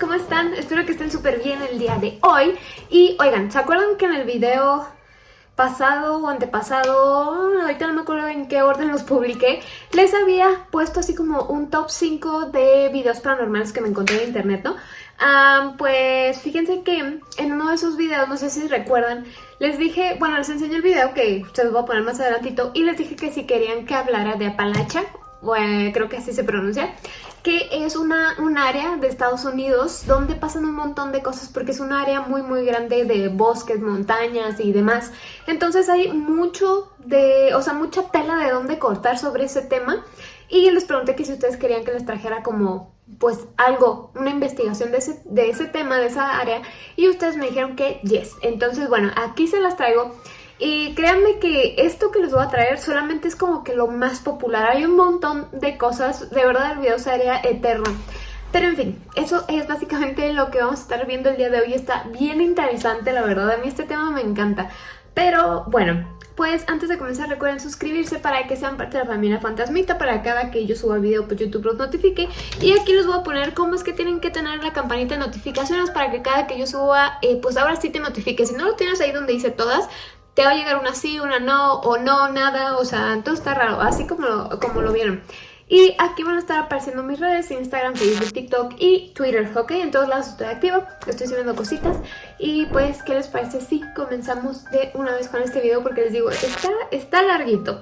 ¿cómo están? Espero que estén súper bien el día de hoy. Y oigan, ¿se acuerdan que en el video pasado o antepasado, ahorita no me acuerdo en qué orden los publiqué, les había puesto así como un top 5 de videos paranormales que me encontré en internet, ¿no? pues fíjense que en uno de esos videos, no sé si recuerdan, les dije, bueno, les enseñé el video que se los voy a poner más adelantito y les dije que si querían que hablara de Apalacha, bueno, creo que así se pronuncia, que es una, un área de Estados Unidos donde pasan un montón de cosas porque es un área muy muy grande de bosques, montañas y demás. Entonces hay mucho de, o sea, mucha tela de dónde cortar sobre ese tema y les pregunté que si ustedes querían que les trajera como pues algo, una investigación de ese, de ese tema, de esa área y ustedes me dijeron que yes. Entonces bueno, aquí se las traigo. Y créanme que esto que les voy a traer solamente es como que lo más popular. Hay un montón de cosas, de verdad el video sería eterno. Pero en fin, eso es básicamente lo que vamos a estar viendo el día de hoy. Está bien interesante, la verdad. A mí este tema me encanta. Pero bueno, pues antes de comenzar recuerden suscribirse para que sean parte de la familia Fantasmita para cada que yo suba video pues YouTube los notifique y aquí les voy a poner cómo es que tienen que tener la campanita de notificaciones para que cada que yo suba eh, pues ahora sí te notifique si no lo tienes ahí donde dice todas te va a llegar una sí, una no, o no, nada, o sea, todo está raro, así como lo, como lo vieron. Y aquí van a estar apareciendo mis redes, Instagram, Facebook, TikTok y Twitter, ¿ok? En todos lados estoy activa, estoy subiendo cositas. Y pues, ¿qué les parece si comenzamos de una vez con este video? Porque les digo, está, está larguito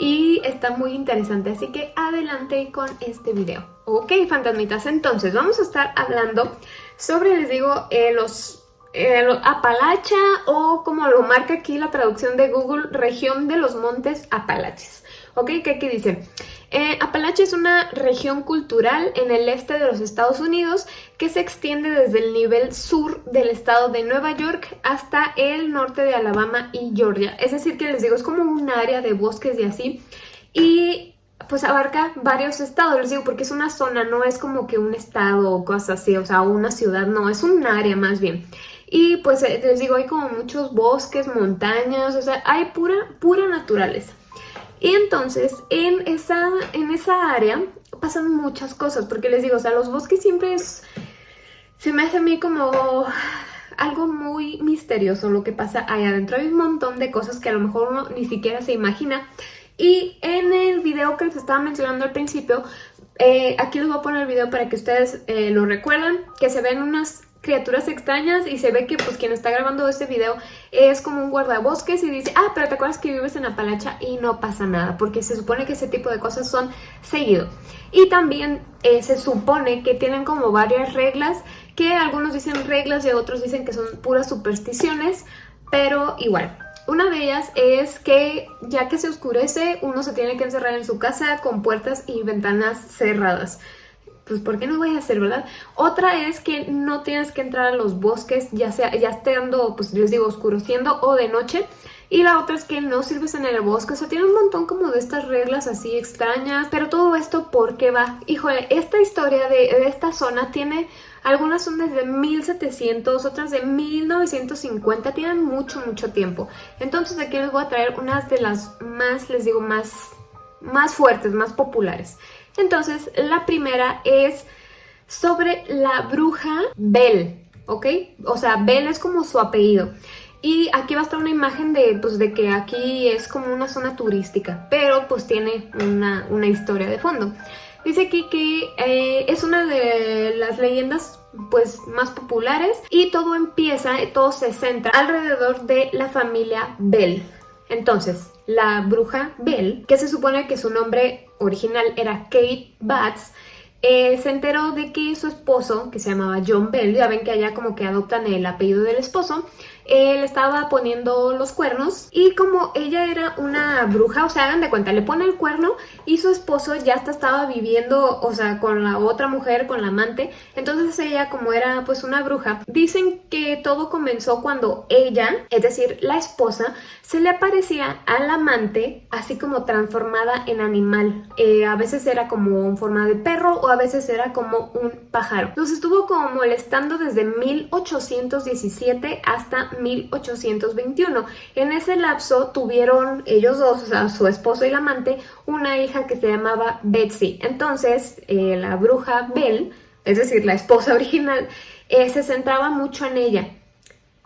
y está muy interesante, así que adelante con este video. Ok, fantasmitas, entonces vamos a estar hablando sobre, les digo, eh, los Apalacha o como lo marca aquí la traducción de Google, región de los montes Apalaches. ¿Ok? ¿Qué aquí dice? Eh, Apalache es una región cultural en el este de los Estados Unidos que se extiende desde el nivel sur del estado de Nueva York hasta el norte de Alabama y Georgia. Es decir, que les digo, es como un área de bosques y así. Y pues abarca varios estados, les digo, porque es una zona, no es como que un estado o cosas así, o sea, una ciudad, no, es un área más bien. Y pues eh, les digo, hay como muchos bosques, montañas, o sea, hay pura, pura naturaleza. Y entonces en esa, en esa área pasan muchas cosas, porque les digo, o sea, los bosques siempre es... Se me hace a mí como algo muy misterioso lo que pasa ahí adentro. Hay un montón de cosas que a lo mejor uno ni siquiera se imagina. Y en el video que les estaba mencionando al principio, eh, aquí les voy a poner el video para que ustedes eh, lo recuerden, que se ven unas criaturas extrañas y se ve que pues quien está grabando este video es como un guardabosques y dice, ah, pero te acuerdas que vives en Apalacha y no pasa nada, porque se supone que ese tipo de cosas son seguido. Y también eh, se supone que tienen como varias reglas, que algunos dicen reglas y otros dicen que son puras supersticiones, pero igual. Una de ellas es que ya que se oscurece, uno se tiene que encerrar en su casa con puertas y ventanas cerradas pues ¿por qué no voy a hacer, verdad? Otra es que no tienes que entrar a los bosques, ya sea ya estando, pues les digo, oscureciendo o de noche. Y la otra es que no sirves en el bosque, o sea, tiene un montón como de estas reglas así extrañas. Pero todo esto, ¿por qué va? Híjole, esta historia de, esta zona tiene... Algunas son desde 1700, otras de 1950, tienen mucho, mucho tiempo. Entonces aquí les voy a traer unas de las más, les digo, más, más fuertes, más populares. Entonces, la primera es sobre la bruja Bell, ¿ok? O sea, Bell es como su apellido. Y aquí va a estar una imagen de, pues, de que aquí es como una zona turística, pero pues tiene una, historia de fondo. Dice aquí que eh, es una de las leyendas pues más populares y todo empieza, todo se centra alrededor de la familia Bell. Entonces, la bruja Bell, que se supone que su nombre original era Kate Batts, eh, se enteró de que su esposo, que se llamaba John Bell, ya ven que allá como que adoptan el apellido del esposo, él estaba poniendo los cuernos y como ella era una bruja, o sea, hagan de cuenta, le pone el cuerno y su esposo ya hasta estaba viviendo, o sea, con la otra mujer, con la amante, entonces ella como era pues una bruja, dicen que todo comenzó cuando ella, es decir, la esposa, se le aparecía al amante así como transformada en animal, eh, a veces era como en forma de perro o a veces era como un pájaro. Nos estuvo como molestando desde 1817 hasta 1821. En ese lapso tuvieron ellos dos, o sea, su esposo y el amante, una hija que se llamaba Betsy. Entonces, eh, la bruja Bell es decir, la esposa original, eh, se centraba mucho en ella.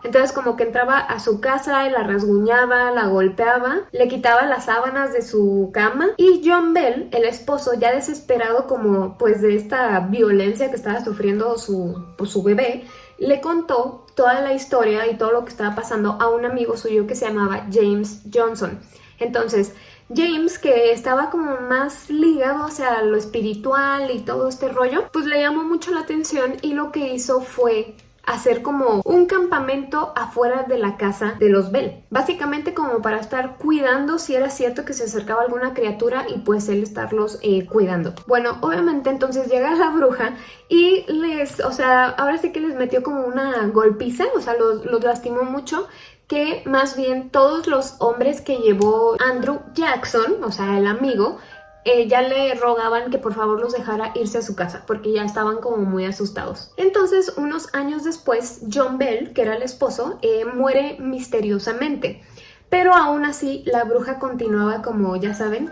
Entonces como que entraba a su casa y la rasguñaba, la golpeaba, le quitaba las sábanas de su cama y John Bell, el esposo, ya desesperado como pues de esta violencia que estaba sufriendo su, pues, su bebé, le contó toda la historia y todo lo que estaba pasando a un amigo suyo que se llamaba James Johnson. Entonces, James, que estaba como más ligado, o sea, a lo espiritual y todo este rollo, pues le llamó mucho la atención y lo que hizo fue hacer como un campamento afuera de la casa de los Bell. Básicamente como para estar cuidando si era cierto que se acercaba alguna criatura y pues él estarlos eh, cuidando. Bueno, obviamente entonces llega la bruja y les, o sea, ahora sí que les metió como una golpiza, o sea, los, los lastimó mucho que más bien todos los hombres que llevó Andrew Jackson, o sea, el amigo, ya le rogaban que por favor los dejara irse a su casa porque ya estaban como muy asustados. Entonces, unos años después, John Bell, que era el esposo, eh, muere misteriosamente. Pero aún así, la bruja continuaba como, ya saben,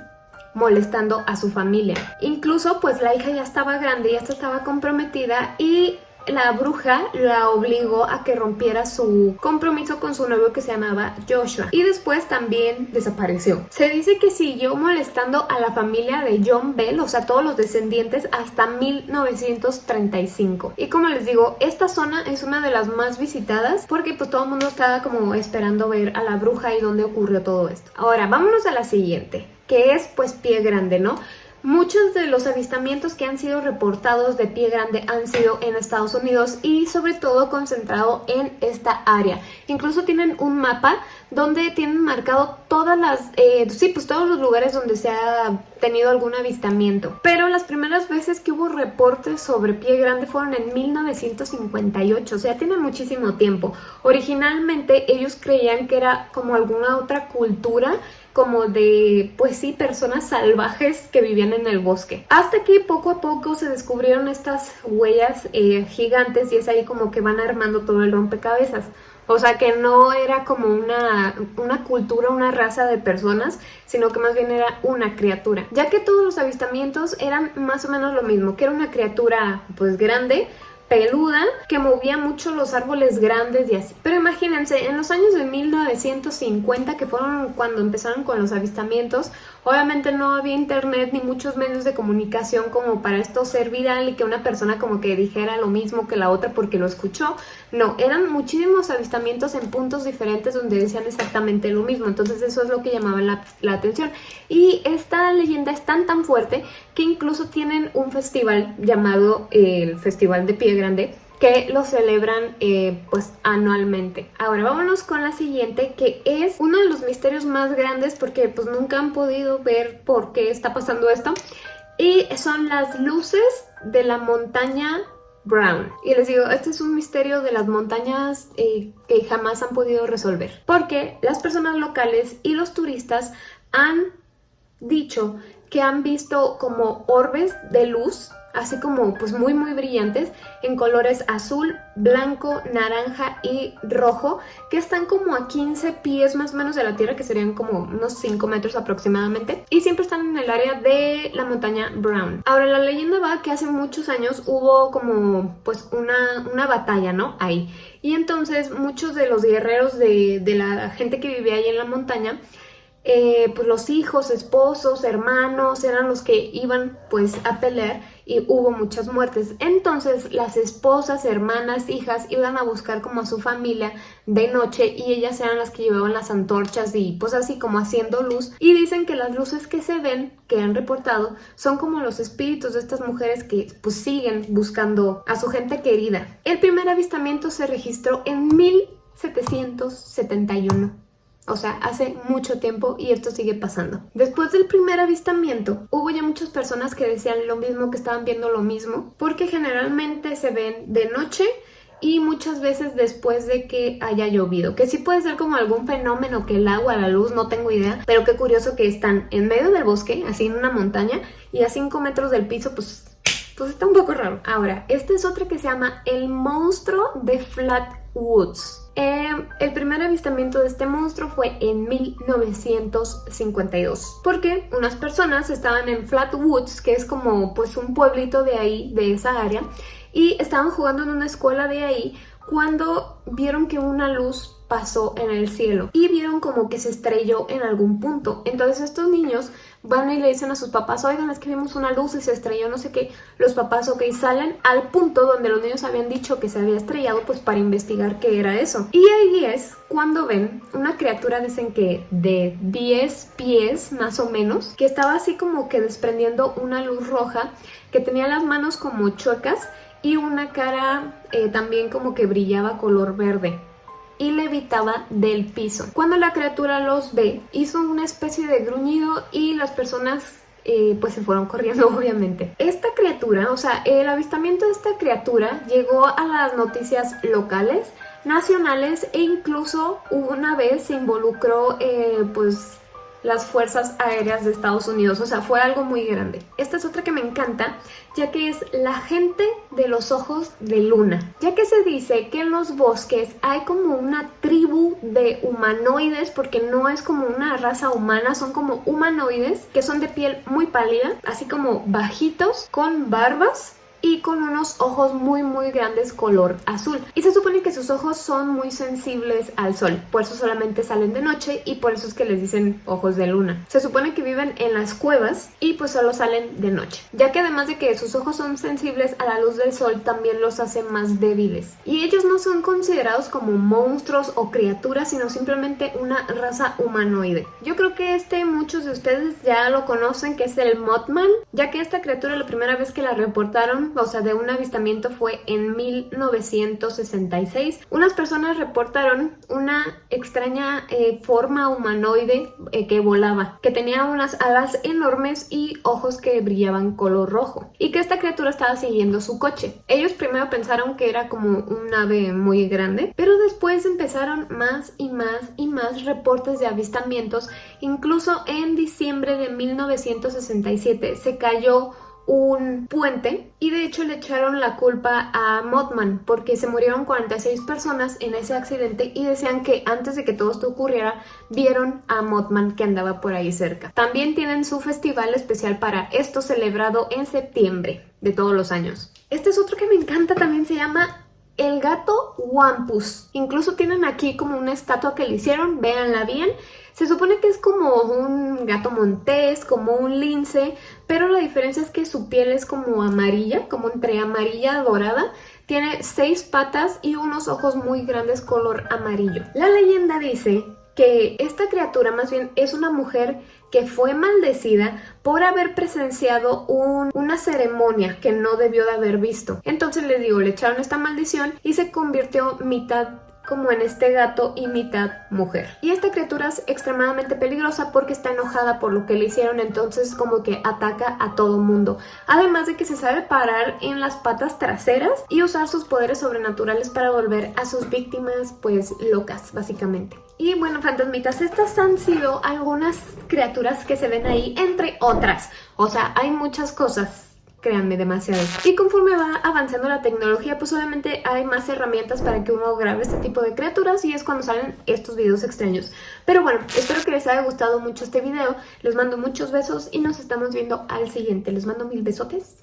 molestando a su familia. Incluso, pues la hija ya estaba grande, ya estaba comprometida y la bruja la obligó a que rompiera su compromiso con su novio que se llamaba Joshua y después también desapareció. Se dice que siguió molestando a la familia de John Bell, o sea, todos los descendientes hasta 1935. Y como les digo, esta zona es una de las más visitadas porque pues todo el mundo estaba como esperando ver a la bruja y dónde ocurrió todo esto. Ahora, vámonos a la siguiente, que es pues Pie Grande, ¿no? Muchos de los avistamientos que han sido reportados de pie grande han sido en Estados Unidos y sobre todo concentrado en esta área. Incluso tienen un mapa donde tienen marcado todas las, eh, sí, pues todos los lugares donde se ha tenido algún avistamiento. Pero las primeras veces que hubo reportes sobre pie grande fueron en 1958, o sea, tiene muchísimo tiempo. Originalmente ellos creían que era como alguna otra cultura como de, pues sí, personas salvajes que vivían en el bosque. Hasta que poco a poco se descubrieron estas huellas eh, gigantes y es ahí como que van armando todo el rompecabezas. O sea que no era como una, una, cultura, una raza de personas, sino que más bien era una criatura. Ya que todos los avistamientos eran más o menos lo mismo, que era una criatura pues grande, peluda que movía mucho los árboles grandes y así. Pero imagínense, en los años de 1950, que fueron cuando empezaron con los avistamientos, obviamente no había internet ni muchos medios de comunicación como para esto ser viral y que una persona como que dijera lo mismo que la otra porque lo escuchó. No, eran muchísimos avistamientos en puntos diferentes donde decían exactamente lo mismo. Entonces eso es lo que llamaba la, la atención. Y esta leyenda es tan tan fuerte que incluso tienen un festival llamado el Festival de Pie Grande que lo celebran eh, pues anualmente. Ahora vámonos con la siguiente que es uno de los misterios más grandes porque pues nunca han podido ver por qué está pasando esto y son las luces de la montaña Brown. Y les digo, este es un misterio de las montañas eh, que jamás han podido resolver. Porque las personas locales y los turistas han dicho que han visto como orbes de luz así como pues muy muy brillantes en colores azul, blanco, naranja y rojo que están como a 15 pies más o menos de la tierra que serían como unos 5 metros aproximadamente y siempre están en el área de la montaña Brown. Ahora la leyenda va que hace muchos años hubo como pues una, una batalla ¿no? ahí y entonces muchos de los guerreros de, de la gente que vivía ahí en la montaña eh, pues los hijos, esposos, hermanos eran los que iban pues a pelear y hubo muchas muertes. Entonces las esposas, hermanas, hijas iban a buscar como a su familia de noche y ellas eran las que llevaban las antorchas y pues así como haciendo luz. Y dicen que las luces que se ven, que han reportado, son como los espíritus de estas mujeres que pues siguen buscando a su gente querida. El primer avistamiento se registró en 1771. O sea, hace mucho tiempo y esto sigue pasando. Después del primer avistamiento, hubo ya muchas personas que decían lo mismo, que estaban viendo lo mismo, porque generalmente se ven de noche y muchas veces después de que haya llovido, que sí puede ser como algún fenómeno que el agua, la luz, no tengo idea, pero qué curioso que están en medio del bosque, así en una montaña, y a 5 metros del piso, pues, pues está un poco raro. Ahora, esta es otra que se llama el monstruo de Flat Em, el primer avistamiento de este monstruo fue en 1952 porque unas personas estaban en Flat Woods, que es como pues un pueblito de ahí, de esa área, y estaban jugando en una escuela de ahí cuando vieron que una luz pasó en el cielo y vieron como que se estrelló en algún punto. Entonces estos niños van y le dicen a sus papás, oigan, es que vimos una luz y se estrelló, no sé qué. Los papás, ok, salen al punto donde los niños habían dicho que se había estrellado, pues para investigar qué era eso. Y ahí es cuando ven una criatura, dicen que de 10 pies más o menos, que estaba así como que desprendiendo una luz roja, que tenía las manos como chuecas y una cara eh, también como que brillaba color verde y levitaba del piso. Cuando la criatura los ve, hizo una especie de gruñido y las personas eh, pues se fueron corriendo obviamente. Esta criatura, o sea, el avistamiento de esta criatura llegó a las noticias locales, nacionales e incluso una vez se involucró eh, pues las fuerzas aéreas de Estados Unidos, o sea, fue algo muy grande. Esta es otra que me encanta, ya que es la gente de los ojos de luna, ya que se dice que en los bosques hay como una tribu de humanoides, porque no es como una raza humana, son como humanoides que son de piel muy pálida, así como bajitos, con barbas y con unos ojos muy muy grandes color azul. Y se supone que sus ojos son muy sensibles al sol, por eso solamente salen de noche y por eso es que les dicen ojos de luna. Se supone que viven en las cuevas y pues solo salen de noche, ya que además de que sus ojos son sensibles a la luz del sol también los hace más débiles. Y ellos no son considerados como monstruos o criaturas, sino simplemente una raza humanoide. Yo creo que este muchos de ustedes ya lo conocen, que es el Mothman, ya que esta criatura la primera vez que la reportaron o sea, de un avistamiento fue en 1966. Unas personas reportaron una extraña eh, forma humanoide eh, que volaba, que tenía unas alas enormes y ojos que brillaban color rojo, y que esta criatura estaba siguiendo su coche. Ellos primero pensaron que era como un ave muy grande, pero después empezaron más y más y más reportes de avistamientos, incluso en diciembre de 1967 se cayó un puente y de hecho le echaron la culpa a Mothman porque se murieron 46 personas en ese accidente y decían que antes de que todo esto ocurriera vieron a Mothman que andaba por ahí cerca. También tienen su festival especial para esto celebrado en septiembre de todos los años. Este es otro que me encanta, también se llama el gato Wampus. Incluso tienen aquí como una estatua que le hicieron, véanla bien. Se supone que es como un gato montés, como un lince, pero la diferencia es que su piel es como amarilla, como entre amarilla dorada. Tiene seis patas y unos ojos muy grandes color amarillo. La leyenda dice que esta criatura más bien es una mujer que fue maldecida por haber presenciado una ceremonia que no debió de haber visto. Entonces les digo, le echaron esta maldición y se convirtió mitad como en este gato y mitad mujer. Y esta criatura es extremadamente peligrosa porque está enojada por lo que le hicieron, entonces como que ataca a todo mundo. Además de que se sabe parar en las patas traseras y usar sus poderes sobrenaturales para volver a sus víctimas pues locas básicamente. Y bueno, fantasmitas, estas han sido algunas criaturas que se ven ahí, entre otras. O sea, hay muchas cosas créanme, demasiado. Y conforme va avanzando la tecnología, pues obviamente hay más herramientas para que uno grabe este tipo de criaturas y es cuando salen estos videos extraños. Pero bueno, espero que les haya gustado mucho este video, les mando muchos besos y nos estamos viendo al siguiente. Les mando mil besotes.